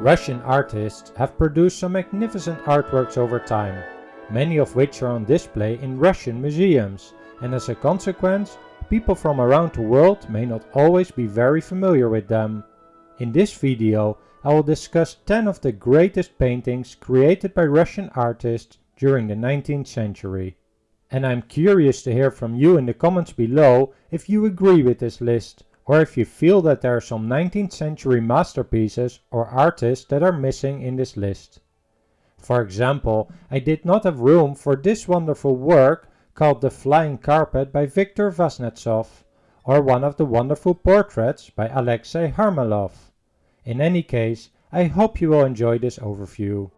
Russian artists have produced some magnificent artworks over time, many of which are on display in Russian museums, and as a consequence, people from around the world may not always be very familiar with them. In this video I will discuss 10 of the greatest paintings created by Russian artists during the 19th century. And I'm curious to hear from you in the comments below if you agree with this list or if you feel that there are some 19th century masterpieces or artists that are missing in this list. For example, I did not have room for this wonderful work called The Flying Carpet by Viktor Vasnetsov, or one of the wonderful portraits by Alexei Harlamov. In any case, I hope you will enjoy this overview.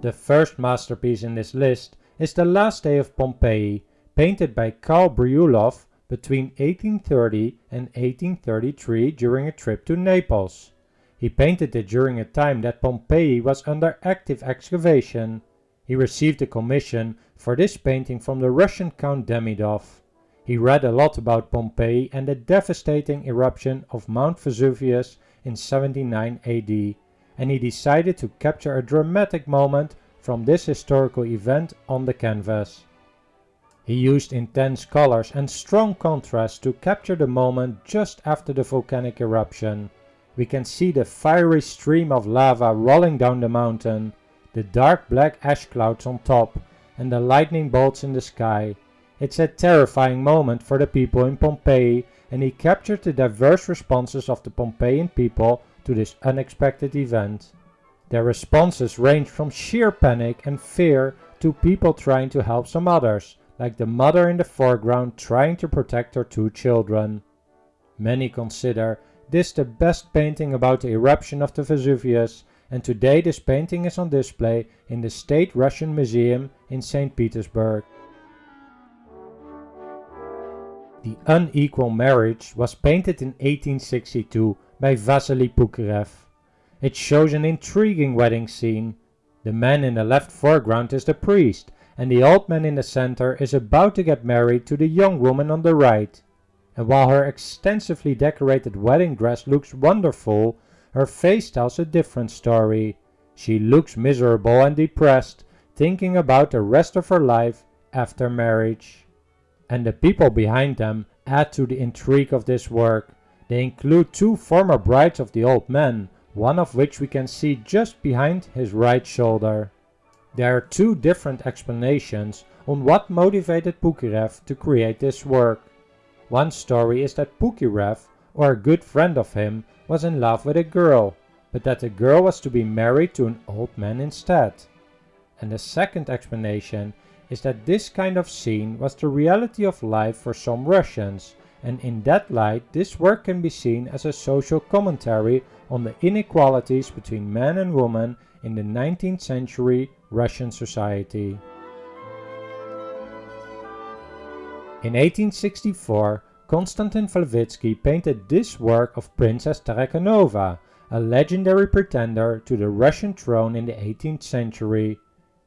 The first masterpiece in this list is The Last Day of Pompeii painted by Karl Bryullov between 1830 and 1833 during a trip to Naples. He painted it during a time that Pompeii was under active excavation. He received a commission for this painting from the Russian Count Demidov. He read a lot about Pompeii and the devastating eruption of Mount Vesuvius in 79 AD, and he decided to capture a dramatic moment from this historical event on the canvas. He used intense colors and strong contrast to capture the moment just after the volcanic eruption. We can see the fiery stream of lava rolling down the mountain, the dark black ash clouds on top, and the lightning bolts in the sky. It's a terrifying moment for the people in Pompeii and he captured the diverse responses of the Pompeian people to this unexpected event. Their responses ranged from sheer panic and fear to people trying to help some others, like the mother in the foreground trying to protect her two children. Many consider this the best painting about the eruption of the Vesuvius and today this painting is on display in the State Russian Museum in St. Petersburg. The Unequal Marriage was painted in 1862 by Vasily Pukirev. It shows an intriguing wedding scene. The man in the left foreground is the priest and the old man in the center is about to get married to the young woman on the right. And while her extensively decorated wedding dress looks wonderful, her face tells a different story. She looks miserable and depressed, thinking about the rest of her life after marriage. And the people behind them add to the intrigue of this work. They include two former brides of the old man, one of which we can see just behind his right shoulder. There are two different explanations on what motivated Pukirev to create this work. One story is that Pukirev, or a good friend of him, was in love with a girl, but that the girl was to be married to an old man instead. And the second explanation is that this kind of scene was the reality of life for some Russians, and in that light this work can be seen as a social commentary on the inequalities between man and woman in the 19th century Russian society. In 1864, Konstantin Flavitsky painted this work of Princess Tarakanova, a legendary pretender to the Russian throne in the 18th century.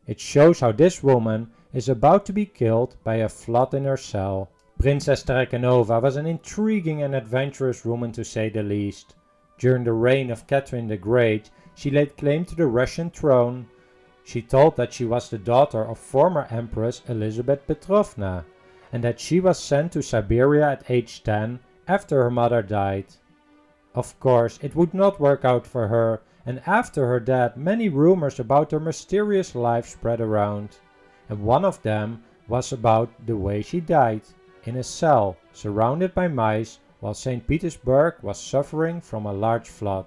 It shows how this woman is about to be killed by a flood in her cell. Princess Tarakanova was an intriguing and adventurous woman to say the least. During the reign of Catherine the Great, she laid claim to the Russian throne, she told that she was the daughter of former Empress Elizabeth Petrovna, and that she was sent to Siberia at age 10 after her mother died. Of course, it would not work out for her, and after her death many rumors about her mysterious life spread around. And one of them was about the way she died, in a cell, surrounded by mice, while St. Petersburg was suffering from a large flood.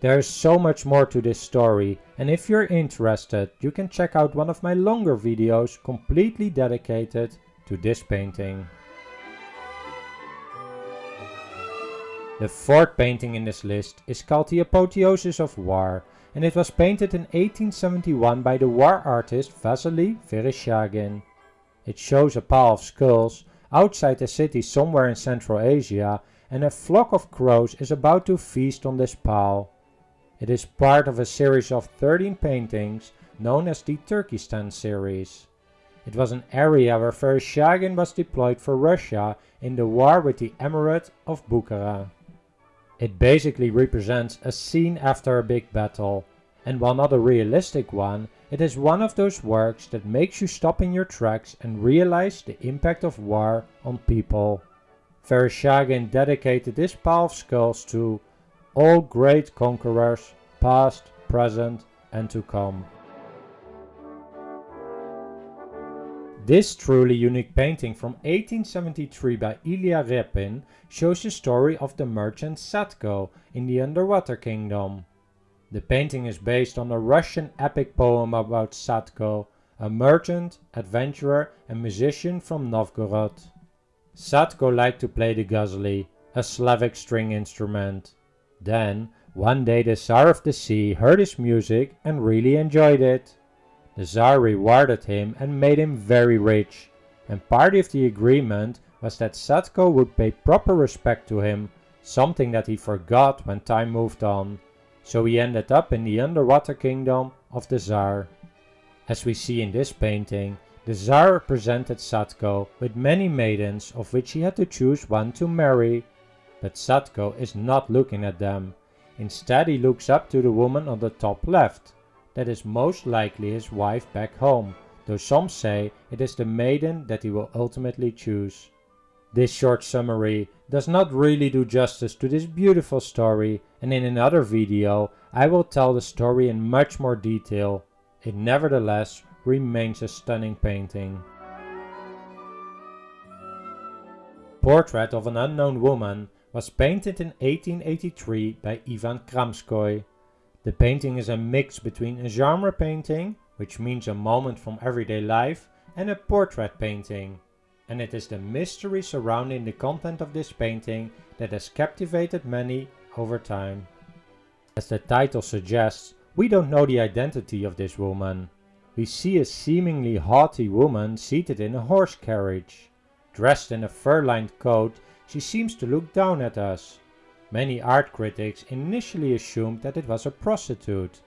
There is so much more to this story and if you're interested you can check out one of my longer videos completely dedicated to this painting. The fourth painting in this list is called The Apotheosis of War and it was painted in 1871 by the war artist Vasily Vereshchagin. It shows a pile of skulls outside a city somewhere in Central Asia and a flock of crows is about to feast on this pile. It is part of a series of 13 paintings known as the Turkestan series. It was an area where Vereshchagin was deployed for Russia in the war with the Emirate of Bukhara. It basically represents a scene after a big battle, and while not a realistic one, it is one of those works that makes you stop in your tracks and realize the impact of war on people. Vereshchagin dedicated this pile of skulls to all great conquerors, past, present and to come. This truly unique painting from 1873 by Ilya Repin shows the story of the merchant Sadko in the Underwater Kingdom. The painting is based on a Russian epic poem about Sadko, a merchant, adventurer and musician from Novgorod. Sadko liked to play the gusli, a Slavic string instrument. Then, one day the Tsar of the Sea heard his music and really enjoyed it. The Tsar rewarded him and made him very rich, and part of the agreement was that Sadko would pay proper respect to him, something that he forgot when time moved on. So he ended up in the underwater kingdom of the Tsar. As we see in this painting, the Tsar presented Sadko with many maidens of which he had to choose one to marry. But Sadko is not looking at them. Instead he looks up to the woman on the top left that is most likely his wife back home, though some say it is the maiden that he will ultimately choose. This short summary does not really do justice to this beautiful story and in another video I will tell the story in much more detail. It nevertheless remains a stunning painting. Portrait of an Unknown Woman was painted in 1883 by Ivan Kramskoy. The painting is a mix between a genre painting, which means a moment from everyday life, and a portrait painting. And it is the mystery surrounding the content of this painting that has captivated many over time. As the title suggests, we don't know the identity of this woman. We see a seemingly haughty woman seated in a horse carriage. Dressed in a fur-lined coat, she seems to look down at us. Many art critics initially assumed that it was a prostitute,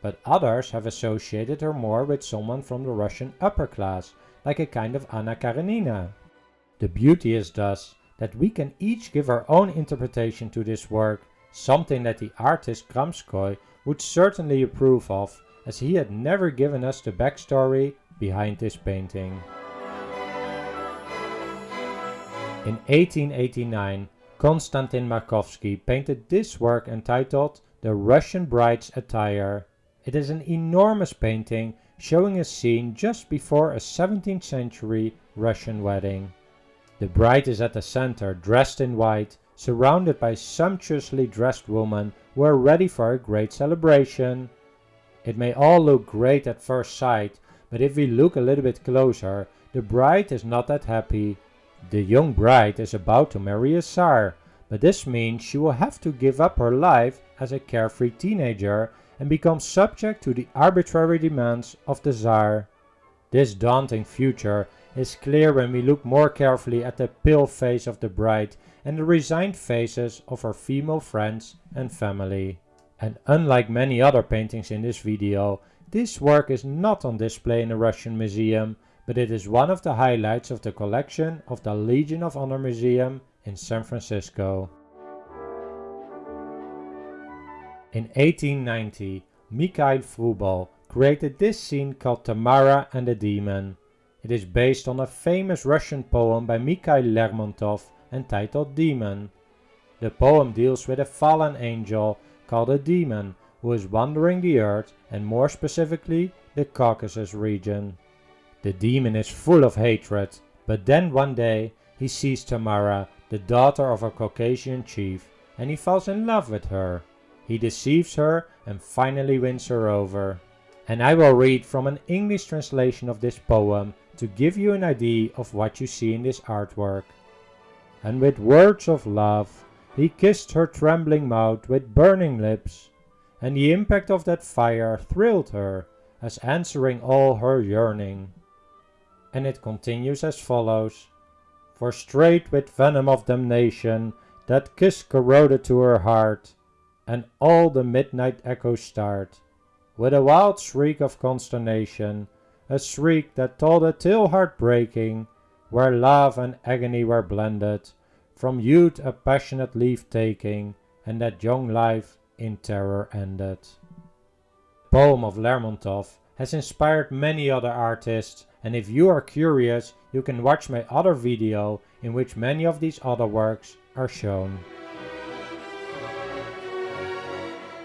but others have associated her more with someone from the Russian upper class, like a kind of Anna Karenina. The beauty is thus that we can each give our own interpretation to this work, something that the artist Kramskoy would certainly approve of, as he had never given us the backstory behind this painting. In 1889, Konstantin Makovsky painted this work entitled The Russian Bride's Attire. It is an enormous painting showing a scene just before a 17th century Russian wedding. The bride is at the center dressed in white, surrounded by sumptuously dressed women who are ready for a great celebration. It may all look great at first sight, but if we look a little bit closer, the bride is not that happy. The young bride is about to marry a Tsar, but this means she will have to give up her life as a carefree teenager and become subject to the arbitrary demands of the Tsar. This daunting future is clear when we look more carefully at the pale face of the bride and the resigned faces of her female friends and family. And unlike many other paintings in this video, this work is not on display in a Russian museum, but it is one of the highlights of the collection of the Legion of Honor Museum in San Francisco. In 1890, Mikhail Vrubel created this scene called Tamara and the Demon. It is based on a famous Russian poem by Mikhail Lermontov entitled Demon. The poem deals with a fallen angel called a demon who is wandering the earth and more specifically the Caucasus region. The demon is full of hatred, but then one day he sees Tamara, the daughter of a Caucasian chief, and he falls in love with her. He deceives her and finally wins her over. And I will read from an English translation of this poem to give you an idea of what you see in this artwork. And with words of love, he kissed her trembling mouth with burning lips, and the impact of that fire thrilled her, as answering all her yearning and it continues as follows. For straight with venom of damnation, that kiss corroded to her heart, and all the midnight echoes start, with a wild shriek of consternation, a shriek that told a tale heart-breaking, where love and agony were blended, from youth a passionate leave taking, and that young life in terror ended. The poem of Lermontov has inspired many other artists and if you are curious you can watch my other video in which many of these other works are shown.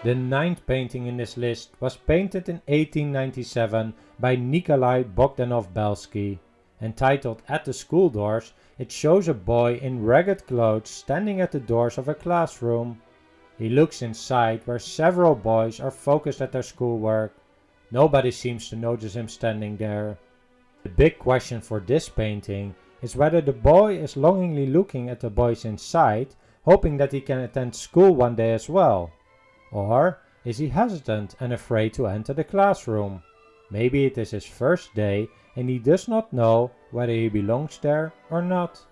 The ninth painting in this list was painted in 1897 by Nikolai Bogdanov-Belsky. Entitled At the School Doors, it shows a boy in ragged clothes standing at the doors of a classroom. He looks inside where several boys are focused at their schoolwork. Nobody seems to notice him standing there. The big question for this painting is whether the boy is longingly looking at the boys inside, hoping that he can attend school one day as well. Or is he hesitant and afraid to enter the classroom? Maybe it is his first day and he does not know whether he belongs there or not.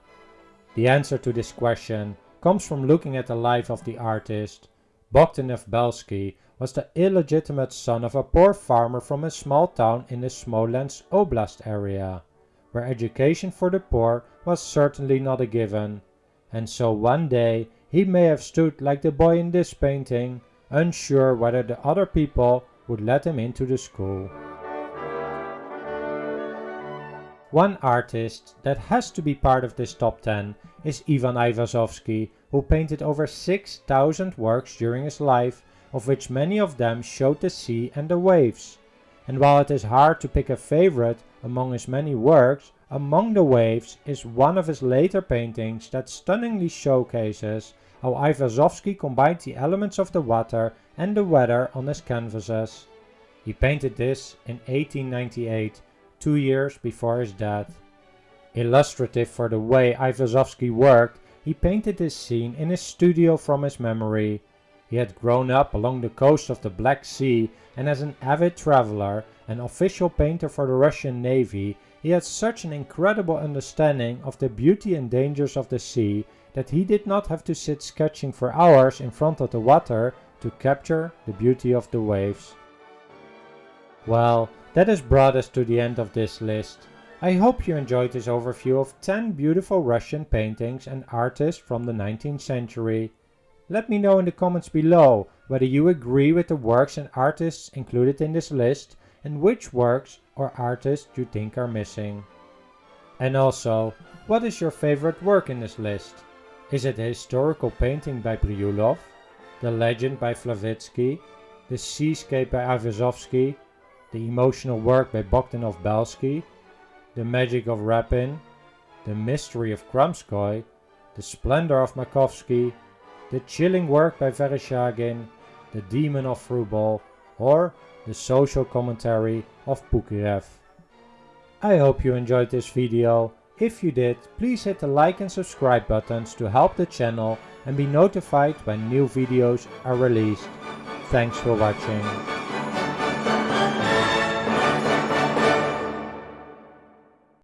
The answer to this question comes from looking at the life of the artist. Bogdanov Belsky was the illegitimate son of a poor farmer from a small town in the Smolensk Oblast area, where education for the poor was certainly not a given. And so one day he may have stood like the boy in this painting, unsure whether the other people would let him into the school. One artist that has to be part of this top 10 is Ivan Aivazovsky, who painted over 6,000 works during his life, of which many of them showed the sea and the waves. And while it is hard to pick a favorite among his many works, Among the Waves is one of his later paintings that stunningly showcases how Aivazovsky combined the elements of the water and the weather on his canvases. He painted this in 1898 two years before his death. Illustrative for the way Aivazovsky worked, he painted this scene in his studio from his memory. He had grown up along the coast of the Black Sea and as an avid traveler, an official painter for the Russian Navy, he had such an incredible understanding of the beauty and dangers of the sea that he did not have to sit sketching for hours in front of the water to capture the beauty of the waves. Well, that has brought us to the end of this list. I hope you enjoyed this overview of 10 beautiful Russian paintings and artists from the 19th century. Let me know in the comments below whether you agree with the works and artists included in this list and which works or artists you think are missing. And also, what is your favorite work in this list? Is it a historical painting by Bryullov, the legend by Flavitsky, the seascape by Aivazovsky, the emotional work by Bogdanov Belsky, the magic of Repin, the mystery of Kramskoy, the splendor of Makovsky, the chilling work by Vereshchagin, the demon of Vrubel, or the social commentary of Pukirev. I hope you enjoyed this video. If you did, please hit the like and subscribe buttons to help the channel and be notified when new videos are released. Thanks for watching.